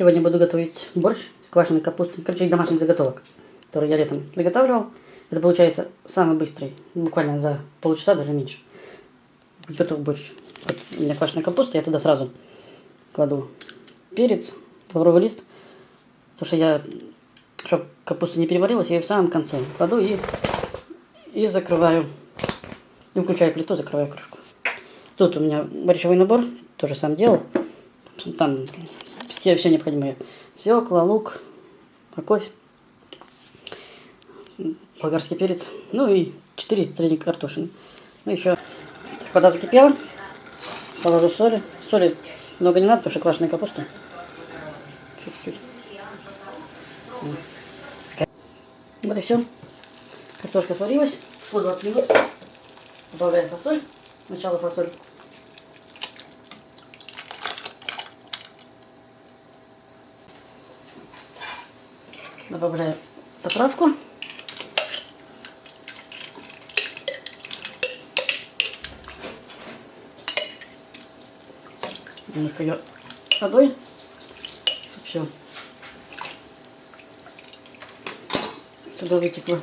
Сегодня буду готовить борщ с квашеной капустой. Короче, домашних заготовок, которые я летом приготавливал. Это получается самый быстрый, буквально за полчаса, даже меньше. Готов борщ. Вот у меня квашеная капуста, я туда сразу кладу перец, лавровый лист. Потому что я, чтобы капуста не переварилась, я ее в самом конце кладу и, и закрываю. И включаю плиту, закрываю крышку. Тут у меня борщевой набор, тоже сам делал. Там все, все необходимые. Свекла, лук, морковь, болгарский перец. Ну и 4 средних картошины. Ну еще вода закипела. Положу соли. Соли много не надо, потому что квашеная капуста. Чуть-чуть. Вот и все. Картошка сварилась. Шло 20 минут. Добавляем фасоль. Сначала фасоль. Добавляю заправку. Немножко ее водой. Все. Сюда вытекло.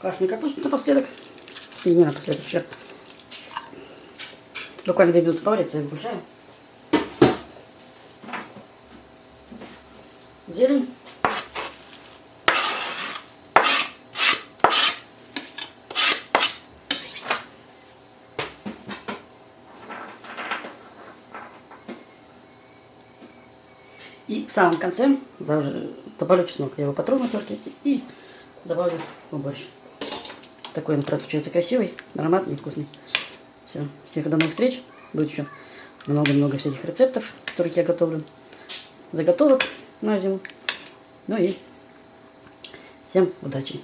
Красный капусту напоследок. И не напоследок, черт. Буквально две минуты поварится и выключаем. Зелень. И в самом конце добавлю чеснок. Я его потру на торте и добавлю борщ. Такой он получается красивый, ароматный, вкусный. Все. Всех до новых встреч. Будет еще много-много всяких рецептов, которых я готовлю. Заготовок на зиму. Ну и всем удачи.